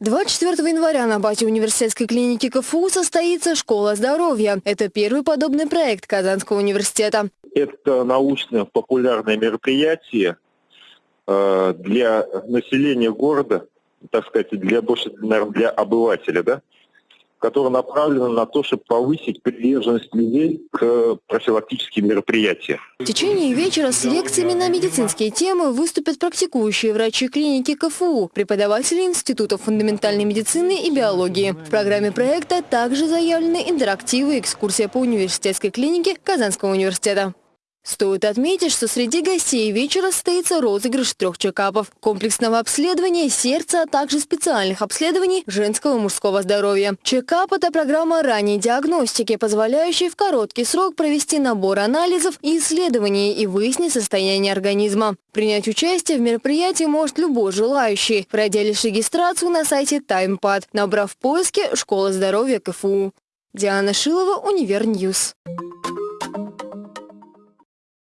24 января на базе университетской клиники КФУ состоится «Школа здоровья». Это первый подобный проект Казанского университета. Это научно-популярное мероприятие э, для населения города, так сказать, для больше, наверное, для обывателя, да, которая направлена на то, чтобы повысить приверженность людей к профилактическим мероприятиям. В течение вечера с лекциями на медицинские темы выступят практикующие врачи клиники КФУ, преподаватели Института фундаментальной медицины и биологии. В программе проекта также заявлены интерактивы и экскурсия по университетской клинике Казанского университета. Стоит отметить, что среди гостей вечера состоится розыгрыш трех чекапов, комплексного обследования сердца, а также специальных обследований женского и мужского здоровья. Чекап – это программа ранней диагностики, позволяющая в короткий срок провести набор анализов и исследований и выяснить состояние организма. Принять участие в мероприятии может любой желающий, пройдя лишь регистрацию на сайте TimePad, набрав в поиске «Школа здоровья КФУ». Диана Шилова, Универньюз.